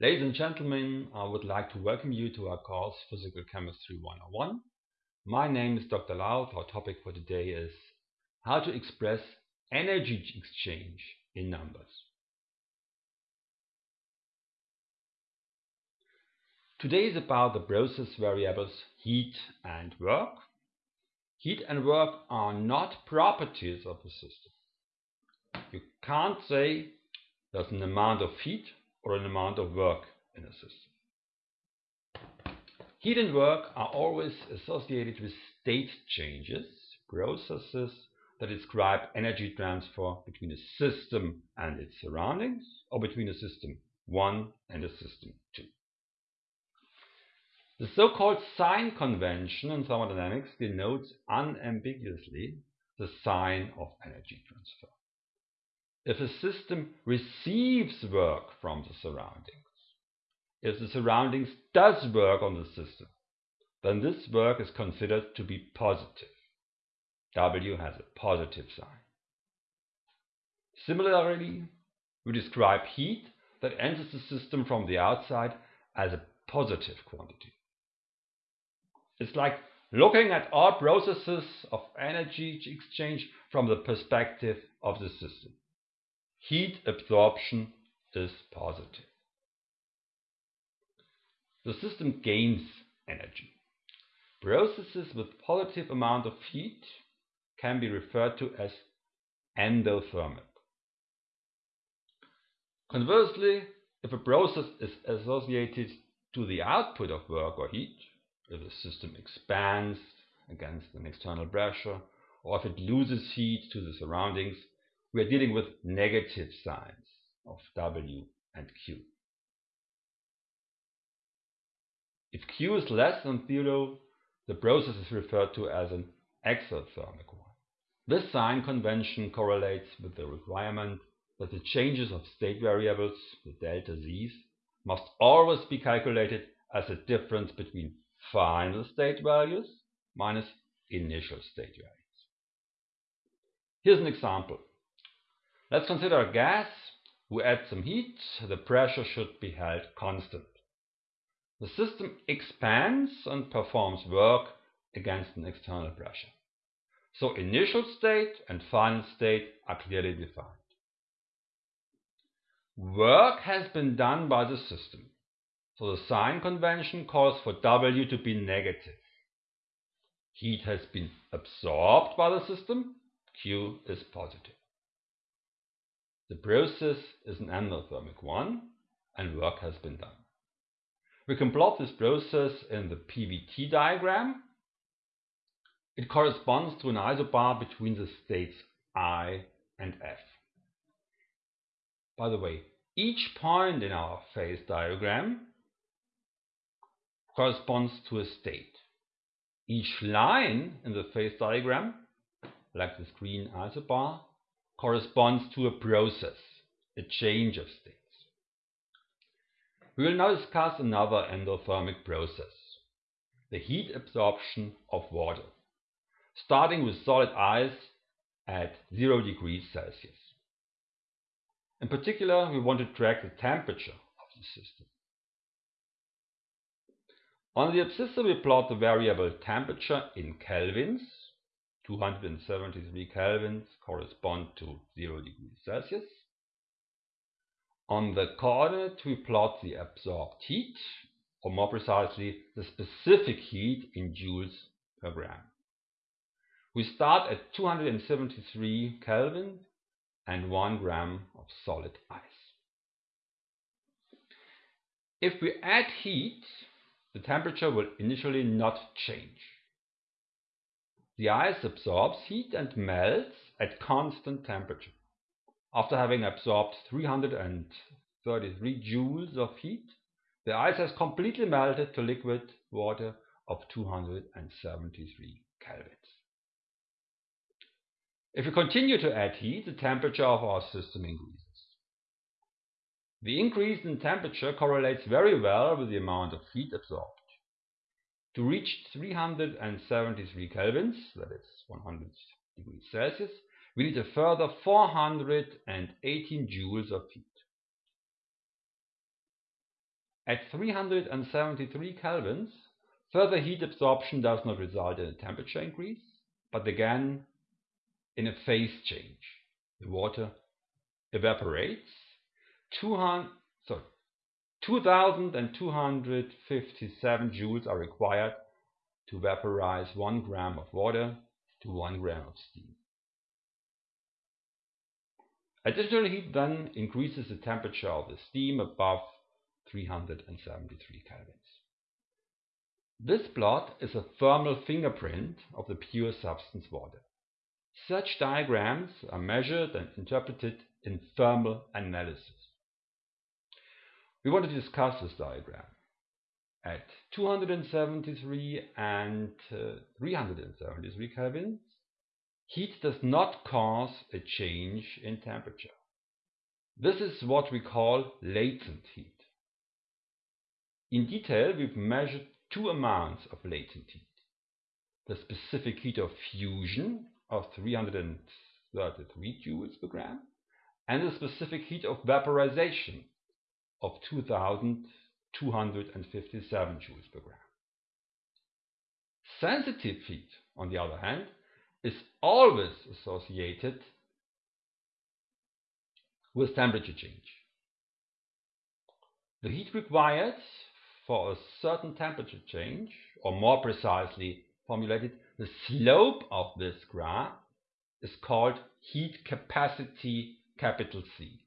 Ladies and gentlemen, I would like to welcome you to our course Physical Chemistry 101. My name is Dr. Laut. Our topic for today is how to express energy exchange in numbers. Today is about the process variables heat and work. Heat and work are not properties of the system. You can't say there's an amount of heat or an amount of work in a system. Heat and work are always associated with state changes, processes that describe energy transfer between a system and its surroundings, or between a system 1 and a system 2. The so-called sign convention in thermodynamics denotes unambiguously the sign of energy transfer if a system receives work from the surroundings, if the surroundings does work on the system, then this work is considered to be positive. W has a positive sign. Similarly, we describe heat that enters the system from the outside as a positive quantity. It's like looking at all processes of energy exchange from the perspective of the system heat absorption is positive. The system gains energy. Processes with positive amount of heat can be referred to as endothermic. Conversely, if a process is associated to the output of work or heat, if the system expands against an external pressure, or if it loses heat to the surroundings, we are dealing with negative signs of W and Q. If Q is less than 0, the process is referred to as an exothermic one. This sign convention correlates with the requirement that the changes of state variables, the delta z's, must always be calculated as a difference between final state values minus initial state values. Here's an example. Let's consider a gas. We add some heat. The pressure should be held constant. The system expands and performs work against an external pressure. So initial state and final state are clearly defined. Work has been done by the system. So the sign convention calls for W to be negative. Heat has been absorbed by the system. Q is positive. The process is an endothermic one and work has been done. We can plot this process in the PVT diagram. It corresponds to an isobar between the states I and F. By the way, each point in our phase diagram corresponds to a state. Each line in the phase diagram, like this green isobar, corresponds to a process, a change of states. We will now discuss another endothermic process, the heat absorption of water, starting with solid ice at 0 degrees Celsius. In particular, we want to track the temperature of the system. On the abscissa we plot the variable temperature in kelvins 273 kelvins correspond to 0 degrees Celsius. On the coordinate we plot the absorbed heat, or more precisely the specific heat in joules per gram. We start at 273 Kelvin and 1 gram of solid ice. If we add heat, the temperature will initially not change. The ice absorbs heat and melts at constant temperature. After having absorbed 333 joules of heat, the ice has completely melted to liquid water of 273 kelvins. If we continue to add heat, the temperature of our system increases. The increase in temperature correlates very well with the amount of heat absorbed. To reach 373 kelvins, that is 100 degrees Celsius, we need a further 418 joules of heat. At 373 kelvins, further heat absorption does not result in a temperature increase, but again in a phase change. The water evaporates. 200, sorry, 2257 joules are required to vaporize 1 gram of water to 1 gram of steam. Additional heat then increases the temperature of the steam above 373 kelvins. This plot is a thermal fingerprint of the pure substance water. Such diagrams are measured and interpreted in thermal analysis. We want to discuss this diagram. At 273 and uh, 373 kelvins, heat does not cause a change in temperature. This is what we call latent heat. In detail, we've measured two amounts of latent heat. The specific heat of fusion of 333 joules per gram and the specific heat of vaporization of 2257 joules per gram. Sensitive heat, on the other hand, is always associated with temperature change. The heat required for a certain temperature change, or more precisely formulated, the slope of this graph is called heat capacity capital C.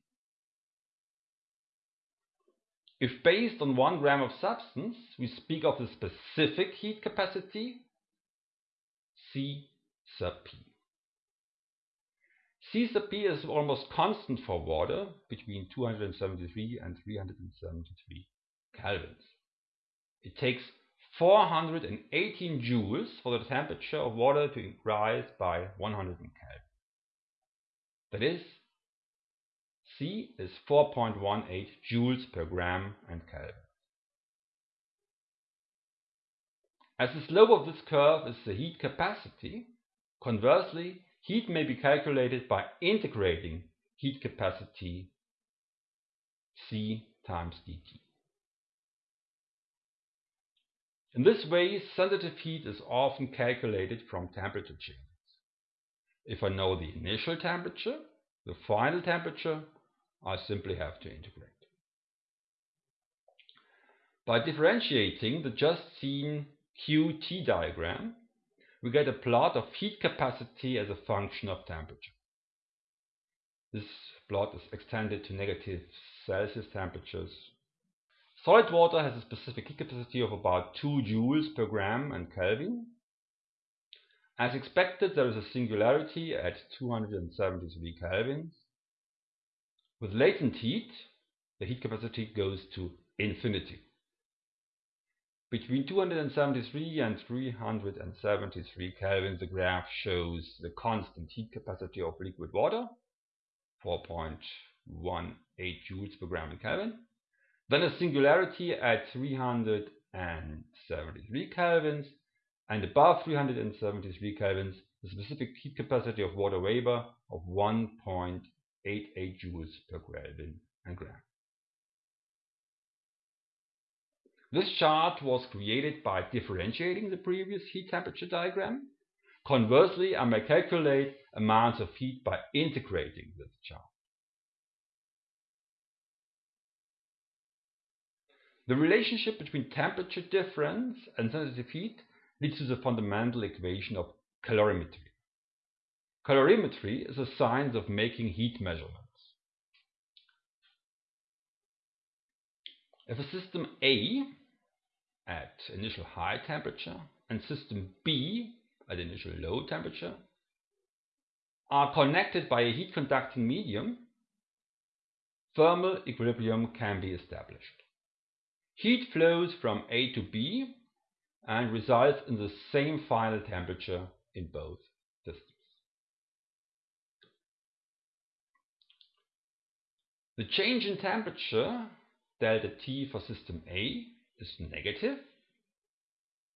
If based on 1 gram of substance, we speak of the specific heat capacity C sub P. C sub P is almost constant for water between 273 and 373 kelvins. It takes 418 joules for the temperature of water to rise by 100 Kelvin. That is, C is 4.18 joules per gram and Kelvin. As the slope of this curve is the heat capacity, conversely, heat may be calculated by integrating heat capacity C times dt. In this way, sensitive heat is often calculated from temperature changes. If I know the initial temperature, the final temperature, I simply have to integrate. By differentiating the just seen QT diagram, we get a plot of heat capacity as a function of temperature. This plot is extended to negative Celsius temperatures Solid water has a specific heat capacity of about 2 joules per gram and Kelvin. As expected, there is a singularity at 273 kelvins. With latent heat, the heat capacity goes to infinity. Between 273 and 373 kelvin, the graph shows the constant heat capacity of liquid water, 4.18 joules per gram in Kelvin. Then a singularity at 373 kelvins and above 373 kelvins the specific heat capacity of water vapor of 1.88 joules per Kelvin and gram. This chart was created by differentiating the previous heat temperature diagram. Conversely, I may calculate amounts of heat by integrating this chart. The relationship between temperature difference and sensitive heat leads to the fundamental equation of calorimetry. Calorimetry is a science of making heat measurements. If a system A at initial high temperature and system B at initial low temperature are connected by a heat conducting medium, thermal equilibrium can be established. Heat flows from A to B and results in the same final temperature in both systems. The change in temperature, delta T for system A, is negative.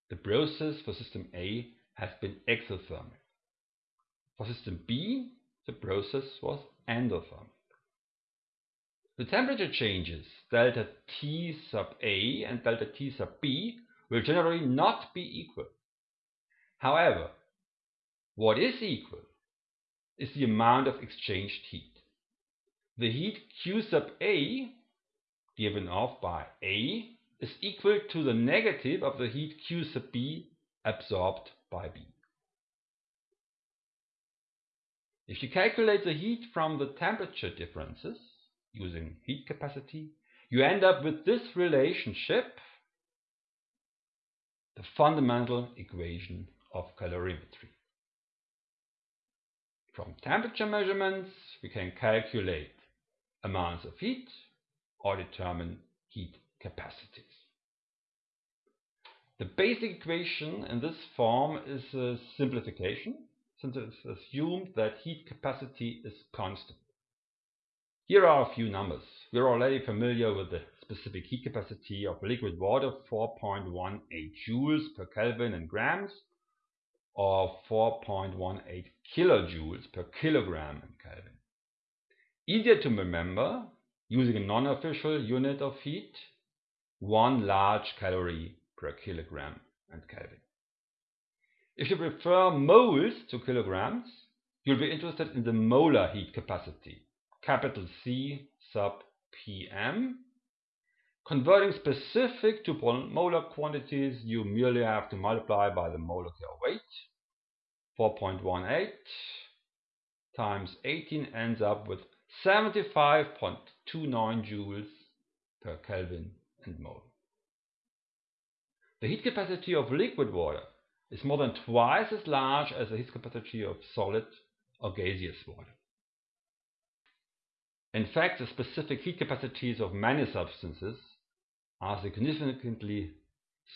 The process for system A has been exothermic. For system B, the process was endothermic. The temperature changes delta T sub A and delta T sub B will generally not be equal. However, what is equal is the amount of exchanged heat. The heat Q sub A given off by A is equal to the negative of the heat Q sub B absorbed by B. If you calculate the heat from the temperature differences using heat capacity, you end up with this relationship, the fundamental equation of calorimetry. From temperature measurements, we can calculate amounts of heat or determine heat capacities. The basic equation in this form is a simplification since it's assumed that heat capacity is constant. Here are a few numbers. We're already familiar with the specific heat capacity of liquid water 4.18 joules per Kelvin in grams or 4.18 kilojoules per kilogram in Kelvin. Easier to remember using a non-official unit of heat, one large calorie per kilogram and Kelvin. If you prefer moles to kilograms, you'll be interested in the molar heat capacity, capital C sub pm. Converting specific to molar quantities, you merely have to multiply by the molecular weight. 4.18 times 18 ends up with 75.29 joules per Kelvin and mole. The heat capacity of liquid water is more than twice as large as the heat capacity of solid or gaseous water. In fact, the specific heat capacities of many substances are significantly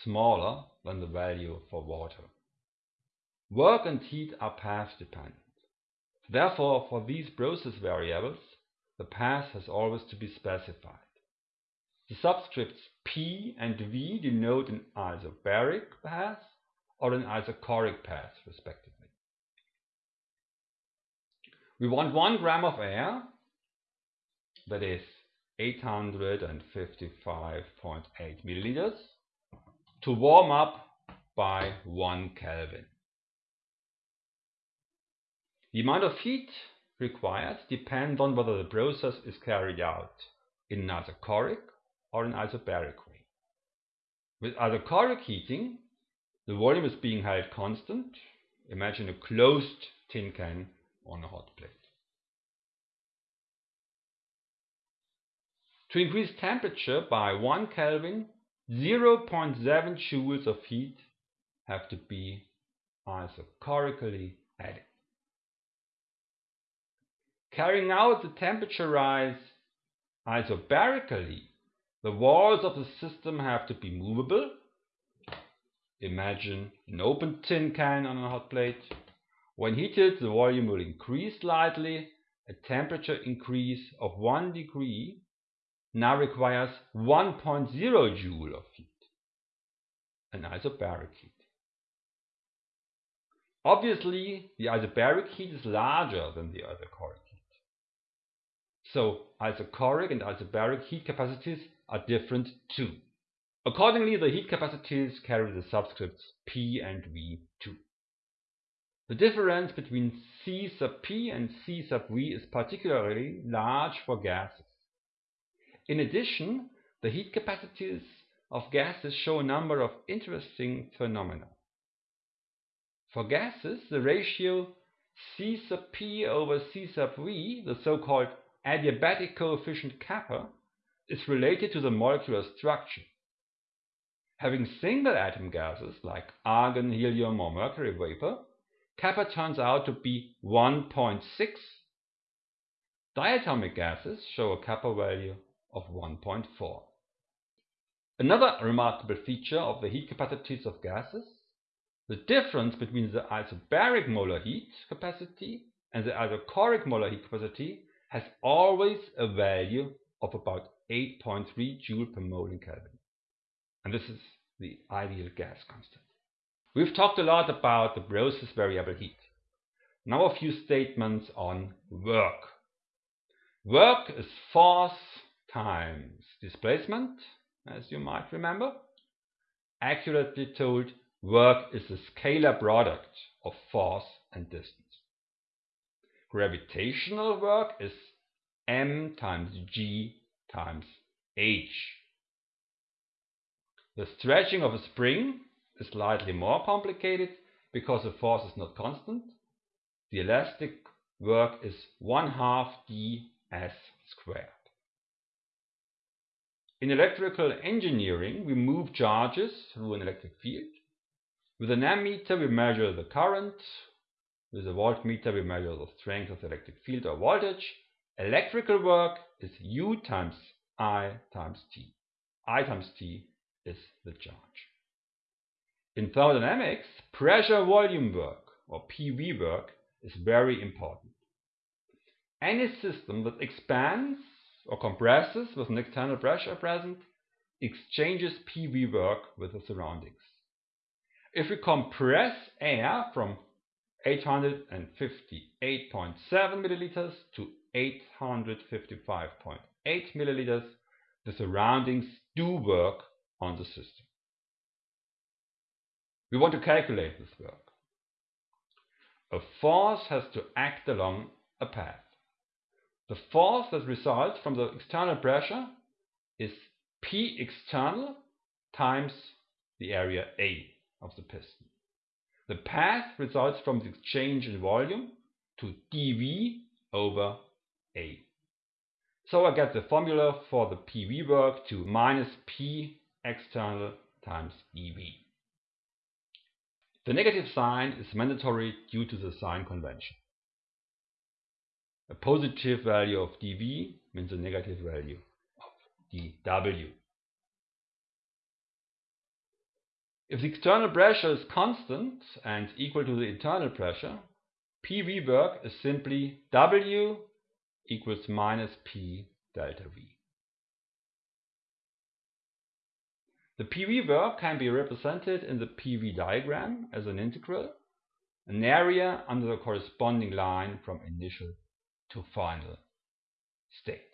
smaller than the value for water. Work and heat are path dependent. Therefore, for these process variables, the path has always to be specified. The subscripts P and V denote an isobaric path or an isochoric path, respectively. We want 1 gram of air, that is 855.8 milliliters, to warm up by 1 Kelvin. The amount of heat required depend on whether the process is carried out in an isochoric or an isobaric way. With isochoric heating, the volume is being held constant. Imagine a closed tin can on a hot plate. To increase temperature by 1 Kelvin, 0.7 joules of heat have to be isochorically added. Carrying out the temperature rise isobarically, the walls of the system have to be movable. Imagine an open tin can on a hot plate. When heated, the volume will increase slightly. A temperature increase of 1 degree now requires 1.0 joule of heat, an isobaric heat. Obviously, the isobaric heat is larger than the isochoric so isochoric and isobaric heat capacities are different too. Accordingly, the heat capacities carry the subscripts P and V too. The difference between C sub P and C sub V is particularly large for gases. In addition, the heat capacities of gases show a number of interesting phenomena. For gases, the ratio C sub P over C sub V, the so-called adiabatic coefficient kappa is related to the molecular structure. Having single atom gases like argon, helium or mercury vapor, kappa turns out to be 1.6. Diatomic gases show a kappa value of 1.4. Another remarkable feature of the heat capacities of gases, the difference between the isobaric molar heat capacity and the isochoric molar heat capacity has always a value of about 8.3 joule per mole in Kelvin. And this is the ideal gas constant. We've talked a lot about the process variable heat. Now a few statements on work. Work is force times displacement, as you might remember. Accurately told, work is a scalar product of force and distance. Gravitational work is m times g times h. The stretching of a spring is slightly more complicated because the force is not constant. The elastic work is 1 half ds squared. In electrical engineering, we move charges through an electric field. With an ammeter, we measure the current. With a voltmeter, we measure the strength of the electric field or voltage. Electrical work is U times I times T. I times T is the charge. In thermodynamics, pressure volume work or PV work is very important. Any system that expands or compresses with an external pressure present exchanges PV work with the surroundings. If we compress air from 858.7 milliliters to 855.8 milliliters, the surroundings do work on the system. We want to calculate this work. A force has to act along a path. The force that results from the external pressure is P external times the area A of the piston. The path results from the change in volume to dV over A. So I get the formula for the PV work to minus P external times dV. The negative sign is mandatory due to the sign convention. A positive value of dV means a negative value of dW. If the external pressure is constant and equal to the internal pressure, PV work is simply W equals minus P delta V. The PV work can be represented in the PV diagram as an integral, an area under the corresponding line from initial to final state.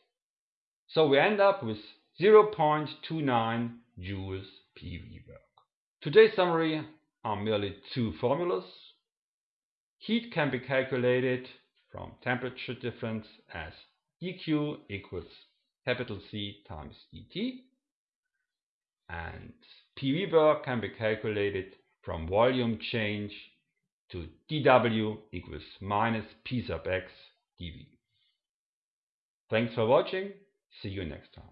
So we end up with 0.29 joules PV work. Today's summary are merely two formulas. Heat can be calculated from temperature difference as dq equals capital C times dt and PV work can be calculated from volume change to dW equals minus P sub x dV. Thanks for watching. See you next time.